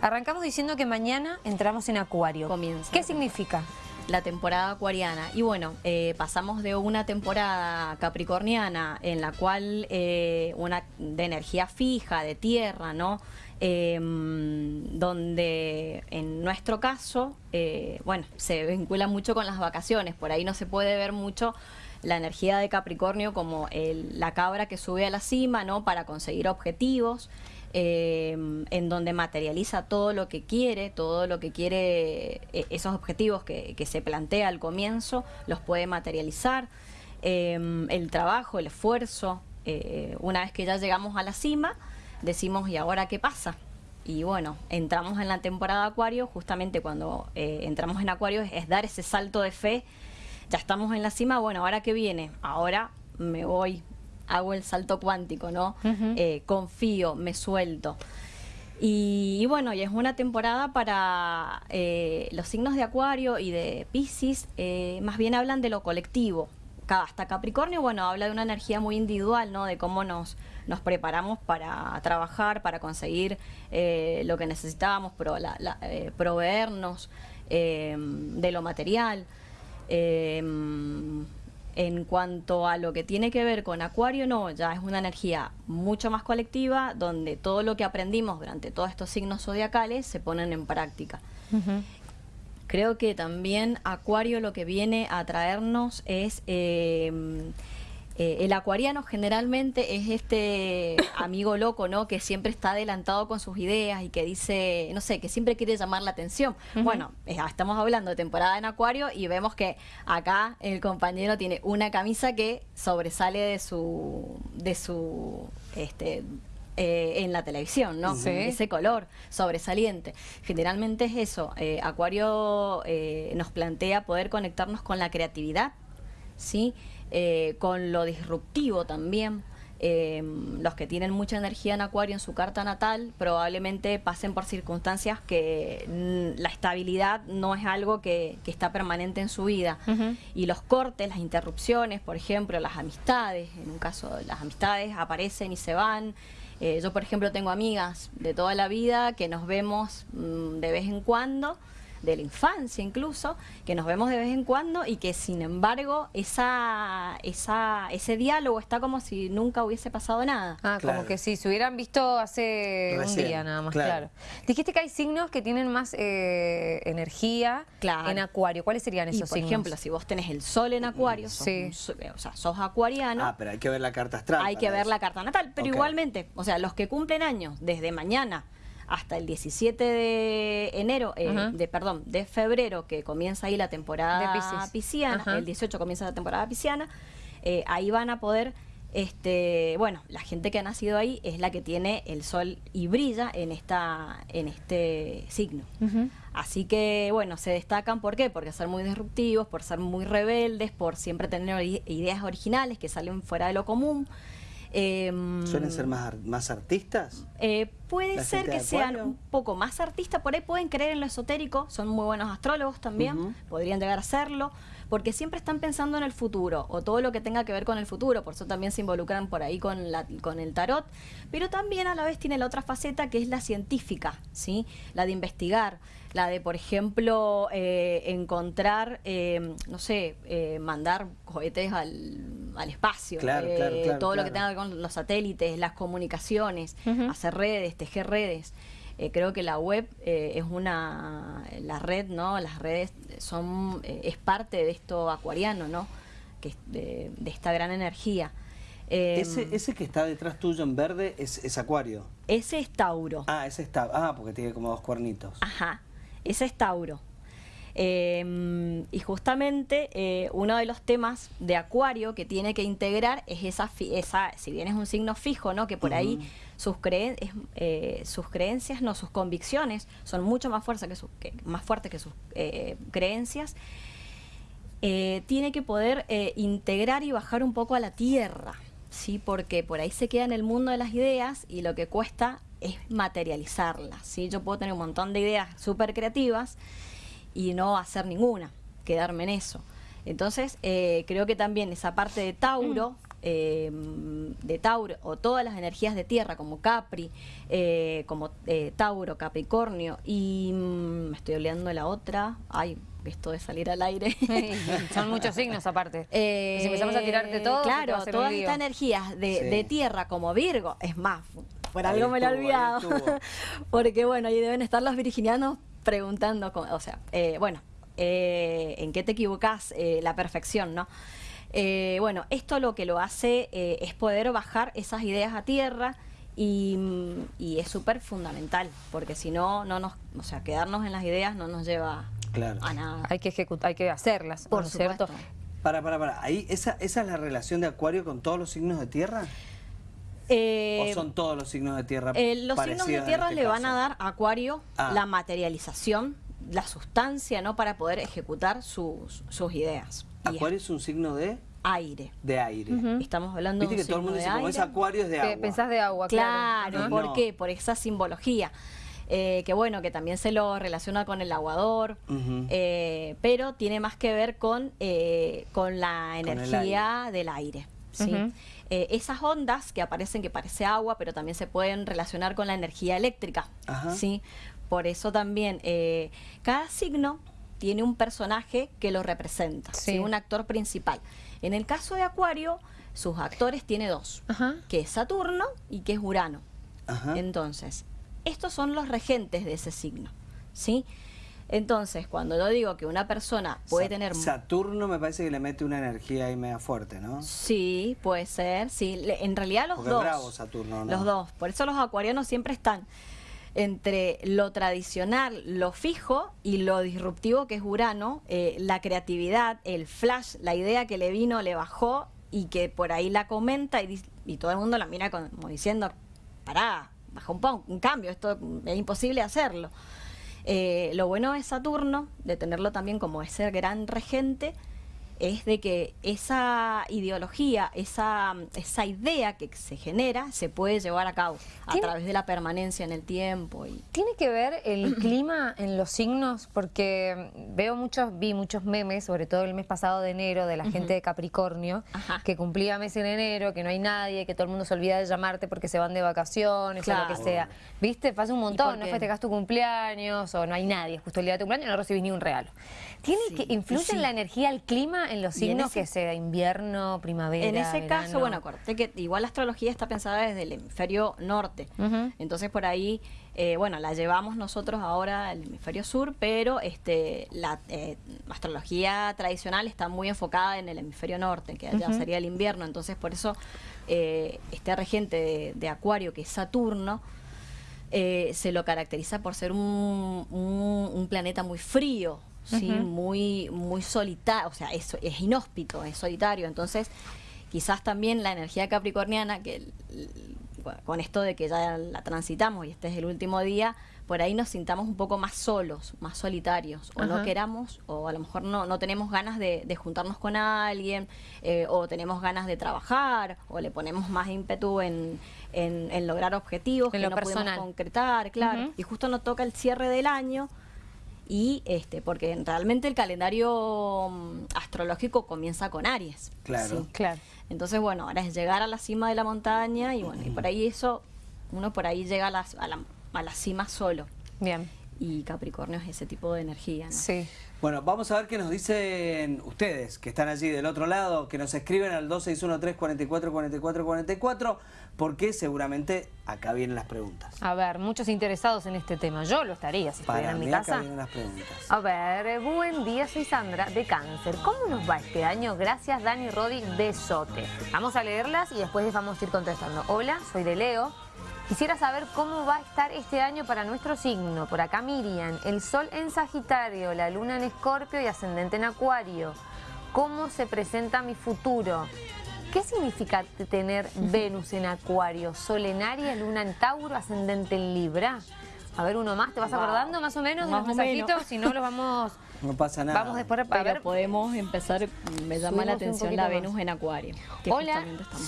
Arrancamos diciendo que mañana entramos en Acuario. Comienza. ¿Qué significa? La temporada acuariana. Y bueno, eh, pasamos de una temporada capricorniana en la cual eh, una de energía fija, de tierra, ¿no? Em, donde en nuestro caso, eh, bueno, se vincula mucho con las vacaciones, por ahí no se puede ver mucho la energía de Capricornio como el- la cabra que sube a la cima, ¿no? Para conseguir objetivos, em, en donde materializa todo lo que quiere, todo lo que quiere, eh, esos objetivos que, que se plantea al comienzo, los puede materializar, Em, el trabajo, el esfuerzo, eh, una vez que ya llegamos a la cima, decimos, ¿y ahora qué pasa? Y bueno, entramos en la temporada Acuario, justamente cuando eh, entramos en Acuario es dar ese salto de fe, ya estamos en la cima, bueno, ¿ahora qué viene? Ahora me voy, hago el salto cuántico, ¿no? Eh, confío, me suelto. Y, y bueno, y es una temporada para eh, los signos de Acuario y de Pisces, eh, más bien hablan de lo colectivo. Hasta Capricornio, bueno, habla de una energía muy individual, ¿no? De cómo nos, nos preparamos para trabajar, para conseguir eh, lo que necesitábamos, pro- la- la- proveernos de lo material. En cuanto a lo que tiene que ver con Acuario, no, ya es una energía mucho más colectiva, donde todo lo que aprendimos durante todos estos signos zodiacales se ponen en práctica. Creo que también Acuario lo que viene a traernos es... eh, eh, el acuariano generalmente es este amigo loco, ¿no? Que siempre está adelantado con sus ideas y que dice, no sé, que siempre quiere llamar la atención. Bueno, eh, estamos hablando de temporada en acuario y vemos que acá el compañero tiene una camisa que sobresale de su, de su, este, eh, en la televisión, ¿no? Sí. Ese color sobresaliente. Generalmente es eso. eh, Acuario eh, nos plantea poder conectarnos con la creatividad, ¿sí? Eh, con lo disruptivo también. Eh, los que tienen mucha energía en Acuario en su carta natal probablemente pasen por circunstancias que mm, la estabilidad no es algo que, que está permanente en su vida. Y los cortes, las interrupciones, por ejemplo, las amistades, en un caso las amistades aparecen y se van. Eh, yo, por ejemplo, tengo amigas de toda la vida que nos vemos mm, de vez en cuando, de la infancia incluso, que nos vemos de vez en cuando y que sin embargo esa, esa, ese diálogo está como si nunca hubiese pasado nada. Ah, Claro. como que si se hubieran visto hace Recién, un día nada más, claro. claro. Dijiste que hay signos que tienen más eh, energía Claro. en Acuario. ¿Cuáles serían Y esos por signos? ejemplo, si vos tenés el sol en acuario, sos, Sí. un o sea, sos acuariano, Ah, pero hay que ver la carta astral. hay que ver eso. la carta natal, pero igualmente, o sea, los que cumplen años desde mañana hasta el 17 de enero, eh, de perdón, de febrero, que comienza ahí la temporada De pisciana, el 18 comienza la temporada pisciana, eh, ahí van a poder, este, bueno, la gente que ha nacido ahí es la que tiene el sol y brilla en esta, en este signo. Así que, bueno, se destacan, ¿por qué? Porque ser muy disruptivos, por ser muy rebeldes, por siempre tener ideas originales que salen fuera de lo común. Em, ¿Suelen ser más, más artistas? eh, puede ser que sean un poco más artistas, por ahí pueden creer en lo esotérico, son muy buenos astrólogos también, podrían llegar a serlo, porque siempre están pensando en el futuro o todo lo que tenga que ver con el futuro, por eso también se involucran por ahí con, la, con el tarot, pero también a la vez tiene la otra faceta que es la científica, ¿sí? la de investigar, la de, por ejemplo, eh, encontrar, eh, no sé, eh, mandar cohetes al, al espacio, Claro, eh, claro, claro, todo lo que tenga que ver con los satélites, las comunicaciones, hacer redes, tejer redes. Eh, creo que la web eh, es una, la red, ¿no? Las redes son, eh, es parte de esto acuariano, ¿no? Que es de, de esta gran energía. Eh, ese, ese que está detrás tuyo en verde es, es Acuario. ese es Tauro. Ah, ese está. Ah, porque tiene como dos cuernitos. Ajá, ese es Tauro. Eh, y justamente eh, uno de los temas de Acuario que tiene que integrar es esa, fi- esa si bien es un signo fijo, ¿no? que por ahí sus, creen- es, eh, sus creencias, no, sus convicciones son mucho más fuertes que, sus- que- más fuertes que sus eh, creencias, eh, tiene que poder integrar y bajar un poco a la tierra, ¿sí? porque por ahí se queda en el mundo de las ideas y lo que cuesta es materializarlas. ¿sí? Yo puedo tener un montón de ideas súper creativas y no hacer ninguna, quedarme en eso. Entonces, eh, creo que también esa parte de Tauro, eh, de Tauro, o todas las energías de tierra, como Capri, eh, como eh, Tauro, Capricornio, y mm, me estoy olvidando de la otra, ay, esto de salir al aire. Son muchos signos aparte. Eh, si empezamos a todo, te va a claro, todas estas energías de, Sí. de tierra como Virgo, es más, por algo me lo he olvidado, porque bueno, ahí deben estar los virginianos preguntando, o sea, eh, bueno, eh, ¿en qué te equivocas? Eh, la perfección, ¿no? Eh, bueno, esto lo que lo hace eh, es poder bajar esas ideas a tierra y, mm, y es súper fundamental, porque si no, no nos, o sea, quedarnos en las ideas no nos lleva Claro. a nada. Hay que ejecutar, hay que hacerlas, Por ¿no es cierto? supuesto. Para, para, para. Ahí, esa, ¿Esa es la relación de Acuario con todos los signos de tierra? Eh, ¿O son todos los signos de tierra? Eh, los signos de tierra este le van caso? a dar a Acuario Ah. la materialización, la sustancia, ¿no? Para poder ejecutar sus, sus ideas. Acuario es un signo de, aire. de aire. Estamos hablando Viste de que un todo el mundo dice, de como es. Acuario es de agua. pensás de agua, claro. Claro. ¿por No. qué? Por esa simbología. Eh, que bueno, que también se lo relaciona con el aguador, eh, pero tiene más que ver con, eh, con la energía del aire. ¿sí? Eh, esas ondas que aparecen que parece agua, pero también se pueden relacionar con la energía eléctrica. Ajá. ¿sí? Por eso también eh, cada signo tiene un personaje que lo representa, Sí. ¿sí? un actor principal. En el caso de Acuario, sus actores tiene dos, Ajá. que es Saturno y que es Urano. Ajá. Entonces, estos son los regentes de ese signo, ¿sí? Entonces, cuando yo digo que una persona puede Sa- tener... Saturno me parece que le mete una energía ahí media fuerte, ¿no? Sí, puede ser, sí. Le- En realidad los Porque dos. bravo Saturno, ¿no? Los dos. Por eso los acuarianos siempre están entre lo tradicional, lo fijo y lo disruptivo que es Urano, eh, la creatividad, el flash, la idea que le vino, le bajó y que por ahí la comenta y, y todo el mundo la mira como diciendo, pará, baja un un cambio, esto es imposible hacerlo. Eh, lo bueno de Saturno, de tenerlo también como ese gran regente, es de que esa ideología, esa, esa idea que se genera, se puede llevar a cabo a ¿Tiene- través de la permanencia en el tiempo. Y, ¿Tiene que ver el clima en los signos? Porque veo muchos, vi muchos memes, sobre todo el mes pasado de enero, de la gente de Capricornio, Ajá. que cumplía mes en enero, que no hay nadie, que todo el mundo se olvida de llamarte porque se van de vacaciones o lo que sea. ¿Viste? Pasa un montón, no festejas tu cumpleaños o no hay nadie, justo el día de tu cumpleaños no recibís ni un regalo. ¿Tiene Sí, que influye sí. en la energía el clima en los en signos ese- que sea invierno, primavera? en ese caso, bueno, acuérdate que igual la astrología está pensada desde el hemisferio norte. Entonces por ahí, eh, bueno, la llevamos nosotros ahora al hemisferio sur, pero este, la eh, astrología tradicional está muy enfocada en el hemisferio norte, que allá sería el invierno. Entonces por eso eh, este regente de, de Acuario, que es Saturno, eh, se lo caracteriza por ser un, un- un planeta muy frío, ¿sí? Muy, muy solitario, o sea, es, es inhóspito, es solitario. Entonces, quizás también la energía capricorniana, que el- el- con esto de que ya la transitamos y este es el último día, por ahí nos sintamos un poco más solos, más solitarios, o no queramos, o a lo mejor no, no tenemos ganas de, de juntarnos con alguien, eh, o tenemos ganas de trabajar, o le ponemos más ímpetu en, en- en lograr objetivos En que lo no personal. podemos concretar, claro. Y justo nos toca el cierre del año y este porque realmente el calendario mm, astrológico comienza con Aries. Claro. ¿sí? Claro. Entonces, bueno, ahora es llegar a la cima de la montaña y bueno, y por ahí eso, uno por ahí llega a la, a la, a la cima solo. Bien. Y Capricornio es ese tipo de energía, ¿no? Sí. Bueno, vamos a ver qué nos dicen ustedes que están allí del otro lado, que nos escriben al 2613 44 44 44, porque seguramente acá vienen las preguntas. A ver, muchos interesados en este tema. Yo lo estaría si estuviera Para en mi mí acá casa. vienen las preguntas. A ver, buen día, soy Sandra de Cáncer. ¿Cómo nos va este año? Gracias, Dani Rodi de Sote. Vamos a leerlas y después les vamos a ir contestando. Hola, soy de Leo. Quisiera saber cómo va a estar este año para nuestro signo. Por acá Miriam, el sol en Sagitario, la luna en Escorpio y ascendente en Acuario. ¿Cómo se presenta mi futuro? ¿Qué significa tener Venus en Acuario? Sol en Aries, luna en Tauro, ascendente en Libra. A ver, uno más, ¿te vas Wow. acordando más o menos de los mensajitos? Si no, los vamos... No pasa nada. Vamos después a Pero ver. podemos empezar, me llama la Subimos un atención la Venus más. en Acuario. Hola,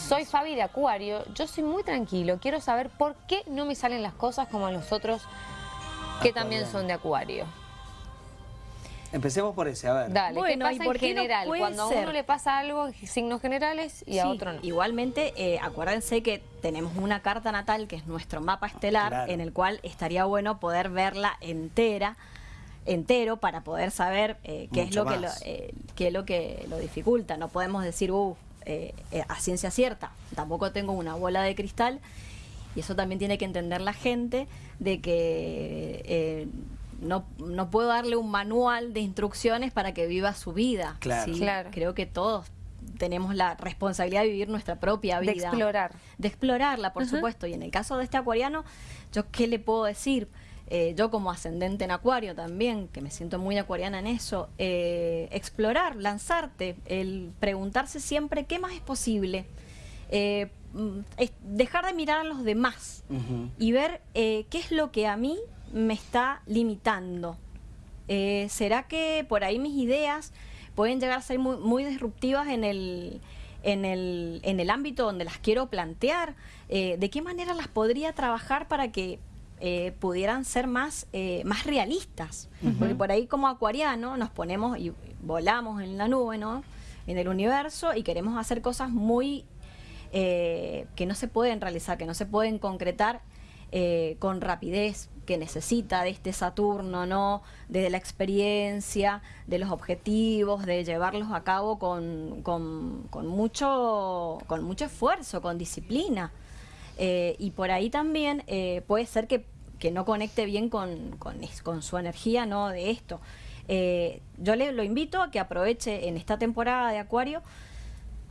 soy eso. Fabi de Acuario. Yo soy muy tranquilo. Quiero saber por qué no me salen las cosas como a los otros que también son de Acuario. Empecemos por ese, a ver. Dale, Bueno, ¿qué ¿y por en no general? Cuando a ser? uno le pasa algo, signos generales, y a otro no. Igualmente, eh, acuérdense que tenemos una carta natal que es nuestro mapa estelar, Claro. en el cual estaría bueno poder verla entera entero para poder saber eh, qué es lo que lo, eh, qué es lo que lo dificulta. No podemos decir, uh, eh, eh, a ciencia cierta. Tampoco tengo una bola de cristal y eso también tiene que entender la gente de que eh, no, no puedo darle un manual de instrucciones para que viva su vida. Claro. ¿sí? Claro. Creo que todos tenemos la responsabilidad de vivir nuestra propia De vida. explorar. De explorarla, por supuesto. Y en el caso de este acuariano, ¿yo qué le puedo decir? Eh, yo como ascendente en acuario también, que me siento muy acuariana en eso, eh, explorar, lanzarte, el preguntarse siempre qué más es posible. Eh, mm, es dejar de mirar a los demás y ver eh, qué es lo que a mí me está limitando. Eh, ¿Será que por ahí mis ideas pueden llegar a ser muy, muy disruptivas en el, en, el, en el ámbito donde las quiero plantear? Eh, ¿De qué manera las podría trabajar para que eh, pudieran ser más, eh, más realistas? Porque por ahí como acuariano nos ponemos y volamos en la nube, ¿no? En el universo y queremos hacer cosas muy que no se pueden realizar, que no se pueden concretar con rapidez, que necesita de este Saturno, ¿no? De la experiencia, de los objetivos, de llevarlos a cabo con, con- con mucho, con mucho esfuerzo, con disciplina. Eh, y por ahí también eh, puede ser que, que no conecte bien con, con su energía ¿no? de esto. Eh, yo le lo invito a que aproveche en esta temporada de Acuario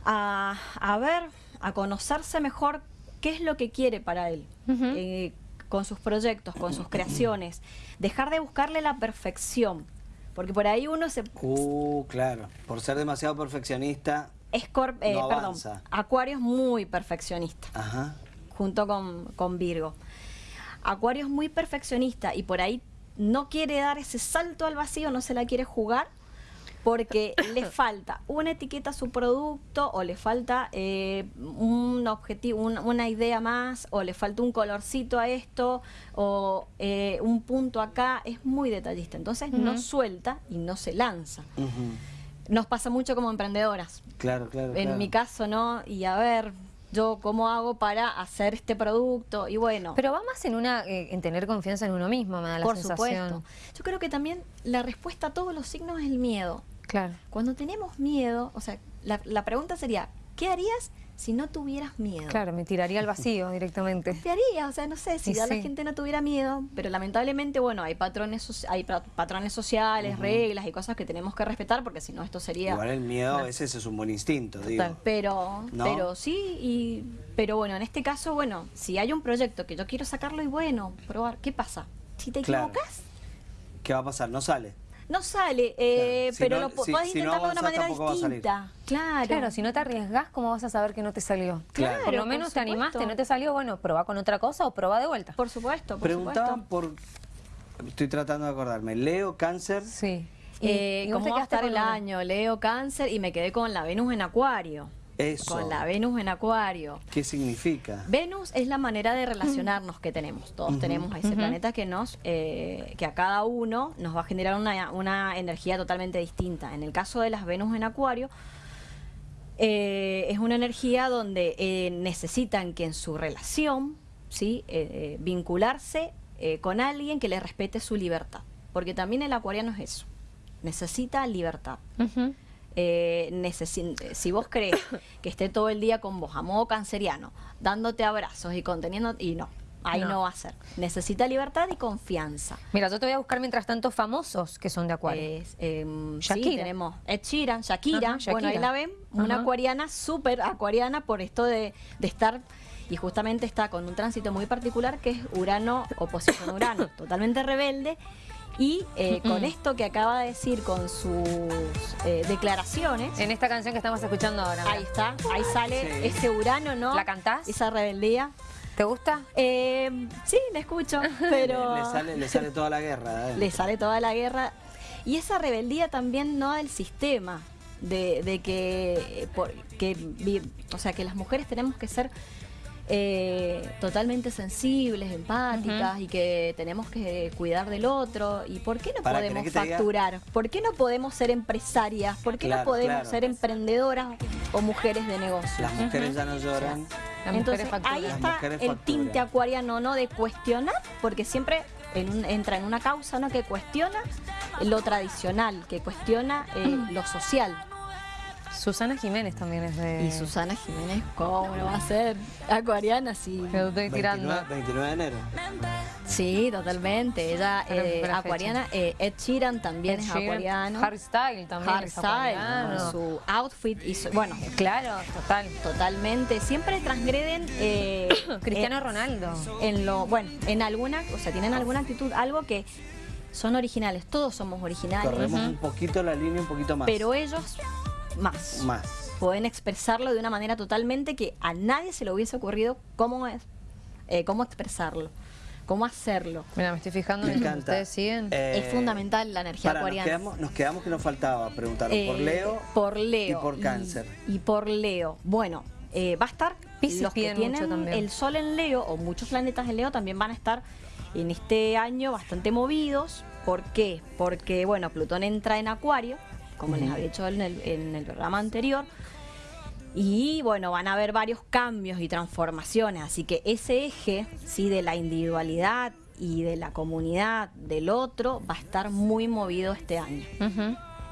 a, a ver, a conocerse mejor qué es lo que quiere para él, eh, con sus proyectos, con sus creaciones. Dejar de buscarle la perfección, porque por ahí uno se... Uh, claro. Por ser demasiado perfeccionista. Escor- eh, No perdón, avanza. Acuario es muy perfeccionista. Ajá. junto con, con Virgo. Acuario es muy perfeccionista y por ahí no quiere dar ese salto al vacío, no se la quiere jugar porque le falta una etiqueta a su producto o le falta eh, un objetivo, un- una idea más o le falta un colorcito a esto o eh, un punto acá. Es muy detallista, entonces no suelta y no se lanza. Nos pasa mucho como emprendedoras Claro, claro. en claro. mi caso, ¿no? Y a ver, yo cómo hago para hacer este producto y bueno, Pero va más en una eh, en tener confianza en uno mismo, me da la por sensación. supuesto. Yo creo que también la respuesta a todos los signos es el miedo. Claro. Cuando tenemos miedo, o sea, la, la pregunta sería, ¿qué harías si no tuvieras miedo? Claro, me tiraría al vacío directamente. ¿Qué harías? O sea, no sé, si Y ya la gente no tuviera miedo, pero lamentablemente, bueno, hay patrones, hay pa- patrones sociales, reglas y cosas que tenemos que respetar porque si no esto sería... Igual el miedo a veces es un buen instinto, digo. Pero, ¿No? pero sí, y, pero bueno, en este caso, bueno, si hay un proyecto que yo quiero sacarlo y bueno, probar, ¿qué pasa? Si te Claro. equivocas, ¿Qué va a pasar? No sale. No sale, eh, Claro, si pero no- lo si- podés si no intentarlo de una manera distinta. Claro. Claro, si no te arriesgas, ¿cómo vas a saber que no te salió? Claro. Por lo por menos te animaste, no te salió, bueno, probá con otra cosa o probá de vuelta. Por supuesto, por Preguntaban por. Estoy tratando de acordarme. Leo, cáncer. Sí. Eh, ¿Cómo va a estar el año? Leo cáncer y me quedé con la Venus en Acuario. Eso. Con la Venus en Acuario. ¿Qué significa? Venus es la manera de relacionarnos que tenemos. Todos tenemos a ese planeta que nos, eh, que a cada uno nos va a generar una, una energía totalmente distinta. En el caso de las Venus en Acuario, eh, es una energía donde eh, necesitan que en su relación, sí, Eh, eh, vincularse eh, con alguien que le respete su libertad, porque también el acuariano es eso. Necesita libertad. Ujú. Eh, si vos crees que esté todo el día con vos, a modo canceriano, dándote abrazos y conteniendo, y no, ahí No. no, va a ser. Necesita libertad y confianza. Mira, yo te voy a buscar mientras tanto famosos que son de Acuario. Es, em, sí, Shakira. tenemos Ed Sheeran, Shakira, Ajá, bueno, ahí Shakira. la ven, una acuariana, súper acuariana por esto de, de estar, y justamente está con un tránsito muy particular que es Urano, oposición a Urano, totalmente rebelde, y eh, con Mm. esto que acaba de decir con sus eh, declaraciones, En esta canción que estamos escuchando ahora. mira. ahí está, ahí sale Sí. ese Urano, ¿no? ¿La cantás? Esa rebeldía. ¿Te gusta? Eh, sí, la escucho, pero... Le, sale, le sale toda la guerra. ¿eh? le sale toda la guerra. Y esa rebeldía también no del sistema, de, de que, eh, por- que o sea, que las mujeres tenemos que ser eh, totalmente sensibles, empáticas y que tenemos que cuidar del otro. ¿Y por qué no Para, podemos ¿querés que te diga? facturar? ¿Por qué no podemos ser empresarias? ¿Por qué Claro, no podemos claro. ser emprendedoras o mujeres de negocio? Las mujeres ya no lloran. Las Entonces mujeres facturan. ahí está el tinte acuariano, ¿no? De cuestionar, porque siempre en un- entra en una causa, ¿no? Que cuestiona lo tradicional, que cuestiona eh, lo social. Susana Jiménez también es de... Y Susana Jiménez, ¿cómo no va a ser acuariana? Sí, Que estoy tirando. 29, 29 de enero. sí totalmente. Ella eh, acuariana. eh, Ed Sheeran también Ed es acuariano. Harry Style también es Hardstyle, acuariano. con su outfit y su- bueno, Claro, total. totalmente. Siempre transgreden eh, Cristiano eh, Ronaldo. en lo bueno en alguna o sea tienen alguna actitud algo que son originales todos somos originales Corremos un poquito la línea, un poquito más. pero ellos más Más. pueden expresarlo de una manera totalmente que a nadie se le hubiese ocurrido cómo es eh, cómo expresarlo cómo hacerlo Mira, me estoy fijando Me en encanta. ustedes siguen. Eh, es fundamental la energía para, nos acuariana quedamos, nos quedamos que nos faltaba preguntar por Eh, Leo. por Leo y por Cáncer. y, por Leo bueno eh, va a estar Piscis los que tienen el sol en Leo o muchos planetas en Leo también van a estar en este año bastante movidos ¿por qué? porque bueno Plutón entra en Acuario como les había dicho en el, en el programa anterior. Y bueno, van a haber varios cambios y transformaciones, así que ese eje, sí, de la individualidad y de la comunidad del otro va a estar muy movido este año.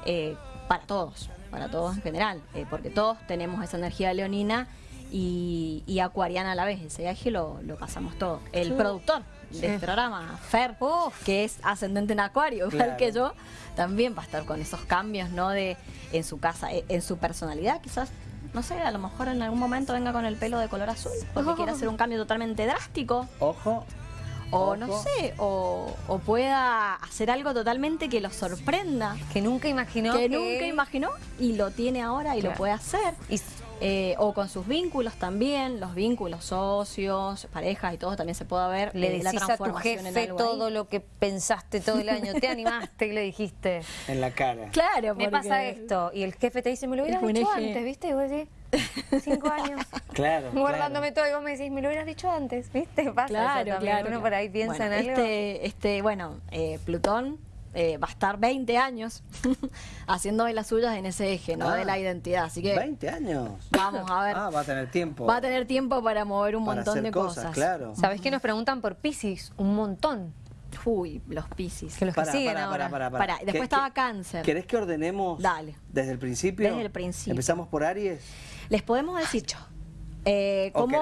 Eh, para todos, para todos en general, eh, porque todos tenemos esa energía leonina y, y acuariana a la vez, ese eje lo, lo pasamos todos. El productor de este programa, Fer, que es ascendente en acuario, igual Claro. que yo, también va a estar con esos cambios, ¿no? De en su casa, eh, en su personalidad, quizás, no sé, a lo mejor en algún momento venga con el pelo de color azul, porque quiere hacer un cambio totalmente drástico. Ojo. O no sé, o, o pueda hacer algo totalmente que lo sorprenda Que nunca imaginó que que... nunca imaginó y lo tiene ahora y Claro. lo puede hacer. Y- Eh, o con sus vínculos también, los vínculos socios, parejas y todo también se puede ver Le eh, la decís a tu transformación en jefe algo todo ahí. lo que pensaste todo el año. Te animaste y le dijiste, En la cara. Claro, me porque- pasa esto. Y el jefe te dice, me lo hubieras dicho eje. antes, ¿viste? Y vos decís, cinco años. Claro. Guardándome todo y vos me decís, me lo hubieras dicho antes, ¿viste? Pasa eso Claro, también. claro. Uno por ahí piensa Bueno, en algo. Este, este, bueno, eh, Plutón eh, va a estar 20 años haciendo de las suyas en ese eje, ¿no? Ah, de la identidad. Así que 20 años. vamos a ver. Ah, va a tener tiempo. va a tener tiempo para mover un para montón hacer de cosas. Claro. ¿Sabés que nos preguntan por Piscis? Un montón. Uy, los Piscis. Que los que Para, siguen para, ahora. para, para, Pará, ¿Qué- después qué- estaba Cáncer. ¿Querés que ordenemos Dale. desde el principio? Desde el principio. ¿Empezamos por Aries? Les podemos decir eh, ¿O cómo,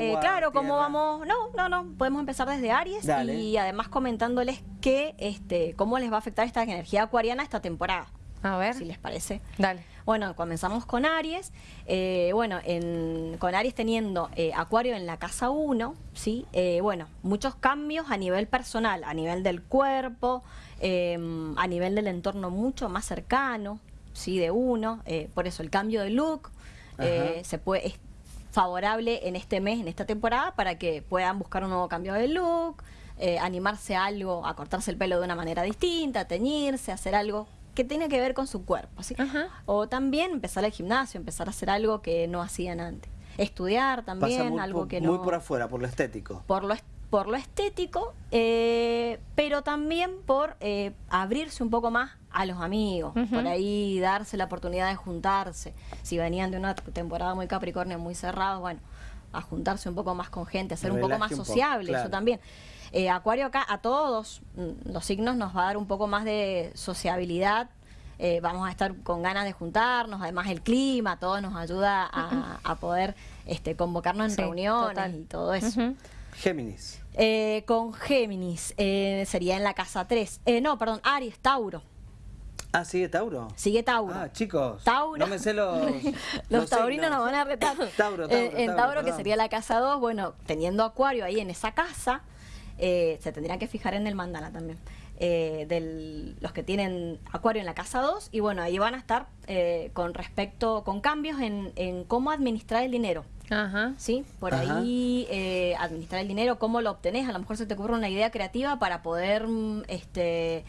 eh, claro, cómo vamos, no, no, no, podemos empezar desde Aries Dale. y además comentándoles que, este, cómo les va a afectar esta energía acuariana esta temporada, A ver, si les parece. dale. Bueno, comenzamos con Aries. eh, bueno, en- con Aries teniendo eh, Acuario en la casa 1, ¿sí? Eh, bueno, muchos cambios a nivel personal, a nivel del cuerpo, eh, a nivel del entorno mucho más cercano, ¿sí? De uno. eh, por eso el cambio de look eh, se puede, es favorable en este mes, en esta temporada, para que puedan buscar un nuevo cambio de look, eh, animarse a algo, a cortarse el pelo de una manera distinta, a teñirse, a hacer algo que tiene que ver con su cuerpo. ¿sí? O también empezar al gimnasio, empezar a hacer algo que no hacían antes. Estudiar también, Pasa muy, algo por, que muy no... por afuera, por lo estético. por lo, est- por lo estético, eh, pero también por eh, abrirse un poco más a los amigos, por ahí darse la oportunidad de juntarse. Si venían de una temporada muy capricornio, muy cerrado, bueno, a juntarse un poco más con gente, a ser un poco más un poco, sociable, claro. eso también. Eh, Acuario acá, a todos mm, los signos nos va a dar un poco más de sociabilidad. eh, vamos a estar con ganas de juntarnos, además el clima, todo nos ayuda a, a poder este, convocarnos en Sí, reuniones total. y todo eso. Géminis. Eh, con Géminis, eh, sería en la casa 3. Eh, no, perdón, Aries, Tauro. Ah, ¿sigue Tauro? Sigue Tauro. Ah, chicos. Tauro. No me sé los. Los, taurinos signos. nos van a retar. Tauro, Tauro, Eh, en Tauro, Tauro, que sería la casa 2, bueno, teniendo Acuario ahí en esa casa, eh, se tendrían que fijar en el mandala también. eh, de los que tienen Acuario en la casa 2, y bueno, ahí van a estar eh, con respecto, con cambios en, en cómo administrar el dinero. Ajá. ¿sí? Por Ajá. ahí eh, administrar el dinero, cómo lo obtenés, a lo mejor se te ocurre una idea creativa para poder mm, este,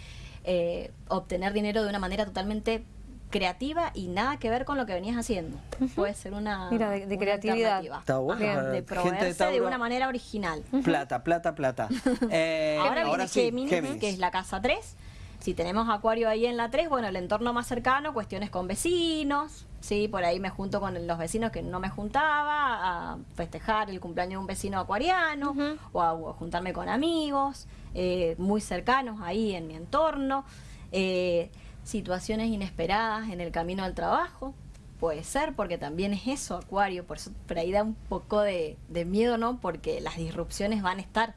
eh, obtener dinero de una manera totalmente creativa y nada que ver con lo que venías haciendo. Puede ser una, Mira, de- de una creatividad. alternativa. Está bueno De gente proveerse de, Tauro. una manera original. Plata, plata, plata. Eh, Ahora, viene sí, Géminis, Géminis. que es la casa 3. Si tenemos Acuario ahí en la 3, bueno, el entorno más cercano, cuestiones con vecinos, sí, por ahí me junto con los vecinos que no me juntaba a festejar el cumpleaños de un vecino acuariano o, a, juntarme con amigos eh, muy cercanos ahí en mi entorno, eh, situaciones inesperadas en el camino al trabajo. Puede ser, porque también es eso, Acuario, por eso por ahí da un poco de, de miedo, ¿no? Porque las disrupciones van a estar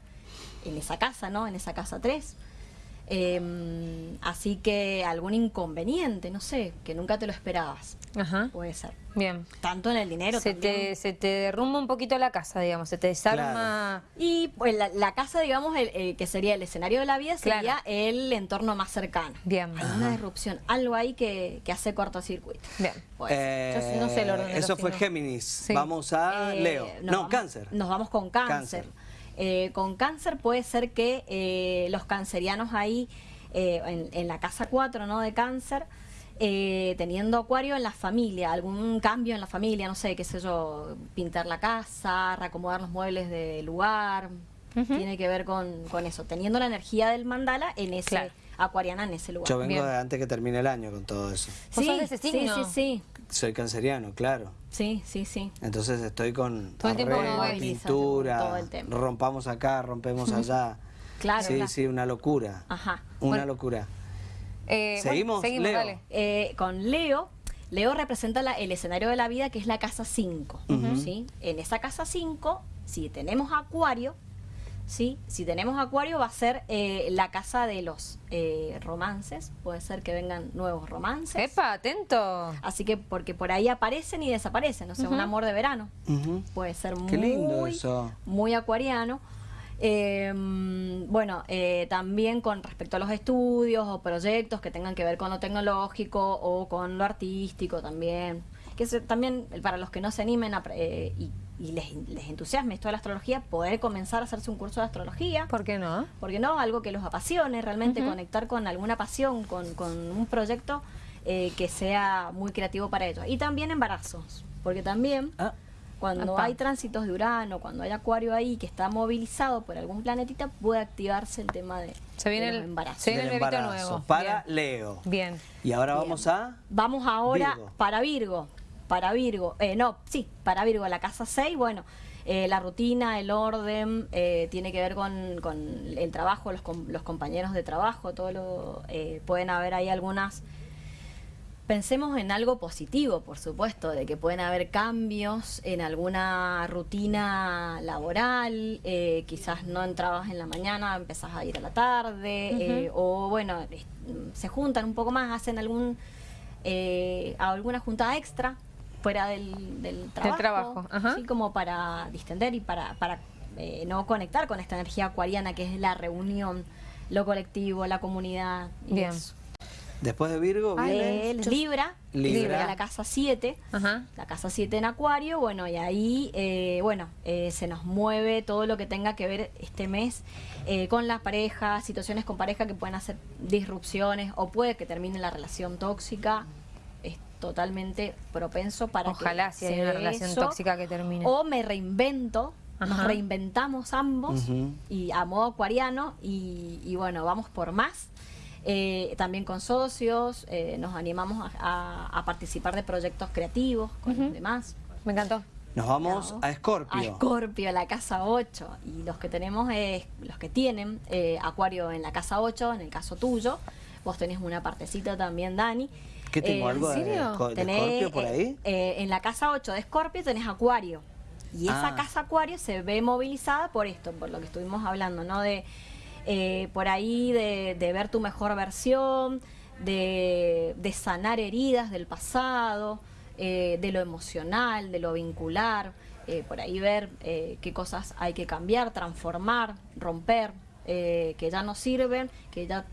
en esa casa, ¿no? En esa casa 3. Eh, así que algún inconveniente, no sé, que nunca te lo esperabas. Ajá. Puede ser. Bien. Tanto en el dinero Se también. te, se te derrumba un poquito la casa, digamos, se te desarma. Y pues la, la casa, digamos, el, el que sería el escenario de la vida, sería Claro. el entorno más cercano. Bien. Hay una disrupción, algo ahí que, que hace cortocircuito. Bien. Eh, Yo sí no sé el orden de Eso fue signos. Géminis. Sí. Vamos a Eh, Leo. No, vamos- Cáncer. Nos vamos con cáncer. Cáncer. Eh, con cáncer puede ser que eh, los cancerianos ahí, eh, en, en la casa 4 ¿no? de cáncer, eh, teniendo acuario en la familia, algún cambio en la familia, no sé, qué sé yo, pintar la casa, reacomodar los muebles del lugar, tiene que ver con, con eso, teniendo la energía del mandala en ese, Claro. Acuariana en ese lugar. Yo vengo Bien. de antes que termine el año con todo eso. ¿Vos sos de ese sí, signo? sí, sí, Soy canceriano, claro. sí, sí, sí. Entonces estoy con Todo el tiempo pintura, todo el tiempo. rompamos acá, rompemos allá. Claro, Sí, claro. sí, una locura. Ajá. Una Bueno. locura. Eh, bueno, ¿Seguimos, seguimos, Leo? dale. Eh, con Leo, Leo representa la- el escenario de la vida que es la casa 5. ¿sí? En esa casa 5, si tenemos acuario, ¿sí? si tenemos acuario va a ser eh, la casa de los eh, romances, puede ser que vengan nuevos romances. Epa, atento. Así que porque por ahí aparecen y desaparecen, o sea, un amor de verano. Puede ser Qué muy, lindo eso. muy acuariano. Eh, bueno, eh, también con respecto a los estudios o proyectos que tengan que ver con lo tecnológico o con lo artístico también. Que eso también, para los que no se animen a, pre- eh, y, y les, les entusiasme esto de la astrología, poder comenzar a hacerse un curso de astrología. ¿Por qué no? porque no? Algo que los apasione, realmente conectar con alguna pasión, con, con un proyecto eh, que sea muy creativo para ellos. Y también embarazos, porque también Ah, cuando hay tránsitos de Urano, cuando hay Acuario ahí que está movilizado por algún planetita, puede activarse el tema de, Se viene de los el- embarazos. se viene el embarazo. nuevo. Para Bien. Leo. Bien. Y ahora Bien. vamos a... Vamos ahora Virgo. para Virgo. Para Virgo. Eh, no, sí, para Virgo. La casa 6, bueno, eh, la rutina, el orden, eh, tiene que ver con, con el trabajo, los, com- los compañeros de trabajo, todo lo. eh, pueden haber ahí algunas. Pensemos en algo positivo, por supuesto, de que pueden haber cambios en alguna rutina laboral, eh, quizás no entrabas en la mañana, empezás a ir a la tarde, eh, o bueno, es- se juntan un poco más, hacen algún eh, alguna juntada extra fuera del, del trabajo, trabajo, ajá. ¿sí? como para distender y para, para eh, no conectar con esta energía acuariana que es la reunión, lo colectivo, la comunidad. y Bien. eso. Después de Virgo Ay, viene... Eh, Libra, Libra. Libra, la casa 7. Ajá. La casa 7 en Acuario, bueno, y ahí, eh, bueno, eh, se nos mueve todo lo que tenga que ver este mes eh, con las parejas, situaciones con pareja que pueden hacer disrupciones o puede que termine la relación tóxica. Totalmente propenso para que Ojalá si hay una relación eso. tóxica que termine. O me reinvento, nos reinventamos ambos y a modo acuariano y, y bueno, vamos por más. Eh, también con socios, eh, nos animamos a, a- a participar de proyectos creativos con los demás. Me encantó. Nos vamos a Escorpio. A Escorpio, la casa 8. Y los que tenemos, es, los que tienen eh, Acuario en la casa 8, en el caso tuyo, vos tenés una partecita también, Dani. ¿Qué tengo? Eh, ¿Algo serio? Esco- de tenés, Escorpio por eh, ahí? eh, en la casa 8 de Escorpio tenés Acuario. Y esa Ah. casa Acuario se ve movilizada por esto, por lo que estuvimos hablando, ¿no? De eh, por ahí de, de ver tu mejor versión, de, de sanar heridas del pasado, de lo emocional, de lo vincular, por ahí ver qué cosas hay que cambiar, transformar, romper, que ya no sirven, que ya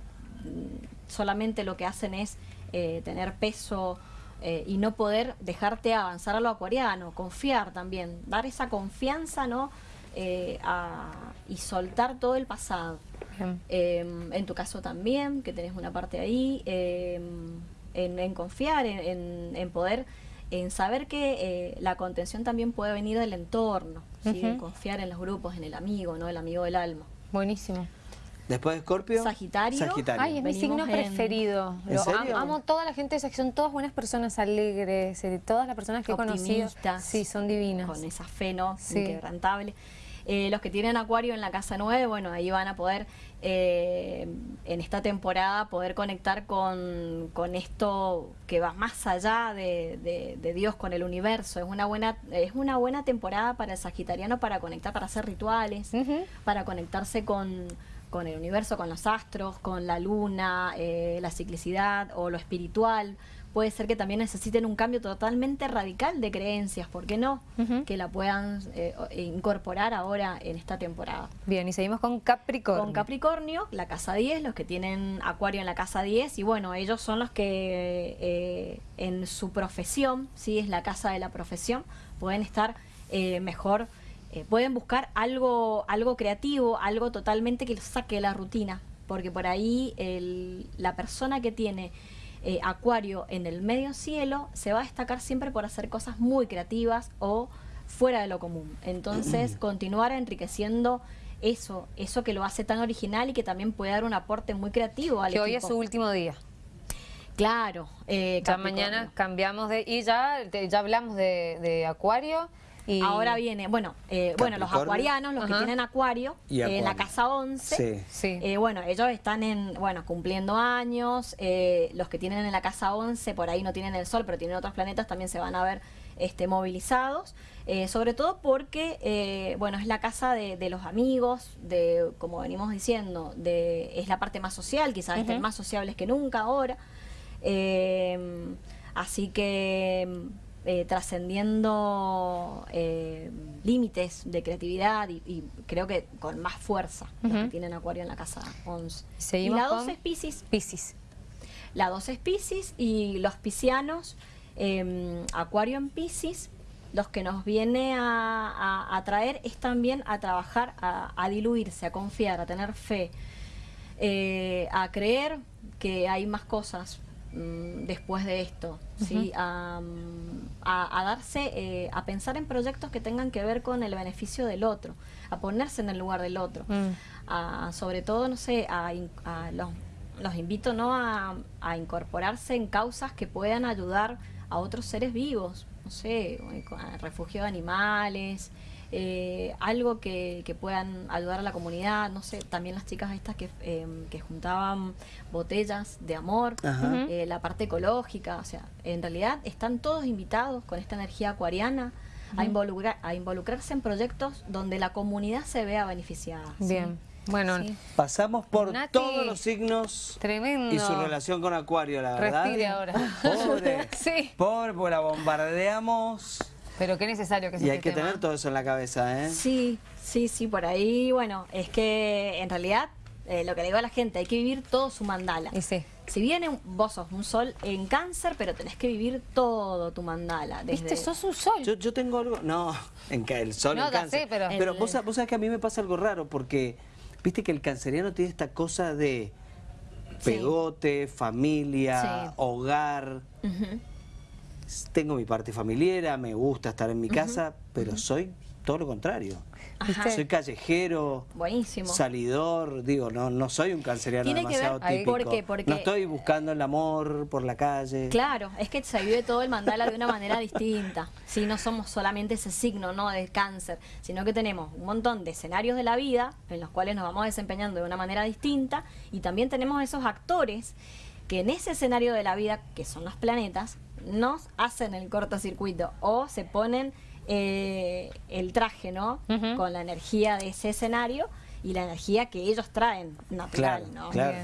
mm, solamente lo que hacen es eh, tener peso eh, y no poder dejarte avanzar a lo acuariano, confiar también, dar esa confianza, ¿no? Eh, a- y soltar todo el pasado. Eh, en tu caso también, que tenés una parte ahí. en, en confiar, en, en- en poder, en saber que eh, la contención también puede venir del entorno, ¿sí? confiar en los grupos, en el amigo, ¿no? El amigo del alma. Buenísimo. Después de Escorpio. Sagitario. Sagitario. Ay, es mi Venimos signo en- preferido. ¿En Lo serio? amo, amo toda la gente de esa, son todas buenas personas, alegres, eh, todas las personas que he conocido. Optimistas. Sí, son divinas. Con esa fe, ¿no? Sí. Inquebrantable. Eh, los que tienen acuario en la casa 9, bueno, ahí van a poder, eh, en esta temporada, poder conectar con, con esto que va más allá de, de- de Dios, con el universo. Es una buena, es una buena temporada para el sagitariano para conectar, para hacer rituales, para conectarse con, con el universo, con los astros, con la luna, eh, la ciclicidad o lo espiritual. Puede ser que también necesiten un cambio totalmente radical de creencias, ¿por qué no? Que la puedan eh, incorporar ahora en esta temporada. Bien, y seguimos con Capricornio. Con Capricornio, la casa 10, los que tienen Acuario en la casa 10, y bueno, ellos son los que eh, en su profesión, sí, es la casa de la profesión, pueden estar eh, mejor, eh, pueden buscar algo, algo creativo, algo totalmente que los saque de la rutina, porque por ahí el- la persona que tiene eh, Acuario en el medio cielo se va a destacar siempre por hacer cosas muy creativas o fuera de lo común. Entonces, continuar enriqueciendo eso, eso que lo hace tan original y que también puede dar un aporte muy creativo al que hoy es equipo. su último día. Claro. eh, Ya mañana cambiamos de... Y ya, te- ya hablamos de, de Acuario. Ahora viene, bueno, eh, bueno, los acuarianos, los Ajá. que tienen acuario, Y eh, en la casa 11, Sí. Sí. Eh, bueno, ellos están en, bueno, cumpliendo años, eh, los que tienen en la casa 11, por ahí no tienen el sol, pero tienen otros planetas, también se van a ver este, movilizados, eh, sobre todo porque, eh, bueno, es la casa de, de los amigos, de, como venimos diciendo, de, es la parte más social, quizás estén más sociables que nunca ahora, Eh, así que eh, trascendiendo eh, límites de creatividad y, y creo que con más fuerza los que tienen acuario en la casa 11. Y la con 12 es Pisces. Piscis. La 12 es Pisces y los piscianos, eh, acuario en Pisces, los que nos viene a, a- a traer es también a trabajar, a, a diluirse, a confiar, a tener fe, eh, a creer que hay más cosas mm, después de esto, ¿sí? a, mm, a- a darse, eh, a pensar en proyectos que tengan que ver con el beneficio del otro, a ponerse en el lugar del otro, Mm. a- sobre todo, no sé, a, a los, los invito ¿no? a, incorporarse en causas que puedan ayudar a otros seres vivos, no sé, a refugio de animales, eh, algo que, que puedan ayudar a la comunidad, no sé, también las chicas estas que, eh, que juntaban botellas de amor, eh, la parte ecológica, o sea, en realidad están todos invitados con esta energía acuariana a, involucrar, a involucrarse en proyectos donde la comunidad se vea beneficiada. ¿sí? Bien. Bueno, Sí. Pasamos por Nati. todos los signos Tremendo. y su relación con Acuario, la verdad. Respire ahora. Pobre. Sí. Pobre, porque la bombardeamos. Pero qué necesario que sea Y hay este que tema. tener todo eso en la cabeza, ¿eh? Sí, sí, sí, por ahí, bueno, es que en realidad eh, lo que le digo a la gente, hay que vivir todo su mandala. Y sí. Si bien un- vos sos un sol en cáncer, pero tenés que vivir todo tu mandala. Desde, Viste, sos un sol. Yo, yo tengo algo, no, en ca- el sol No, en cáncer. sé, pero- pero El- vos, vos sabés que a mí me pasa algo raro porque viste que el canceriano tiene esta cosa de Sí. pegote, familia, Sí. hogar. Ujú. Tengo mi parte familiar, me gusta estar en mi casa, pero soy todo lo contrario. Ajá. Soy callejero, Buenísimo. salidor, digo, no, no soy un canceriano Tiene que demasiado ver- típico. ¿por qué? Porque- No estoy buscando el amor por la calle. Claro, es que se vive todo el mandala de una manera distinta. Si no somos solamente ese signo, no de cáncer, sino que tenemos un montón de escenarios de la vida en los cuales nos vamos desempeñando de una manera distinta y también tenemos esos actores que en ese escenario de la vida, que son los planetas, nos hacen el cortocircuito o se ponen eh, el traje, ¿no? Con la energía de ese escenario y la energía que ellos traen natural, Claro, ¿no? claro.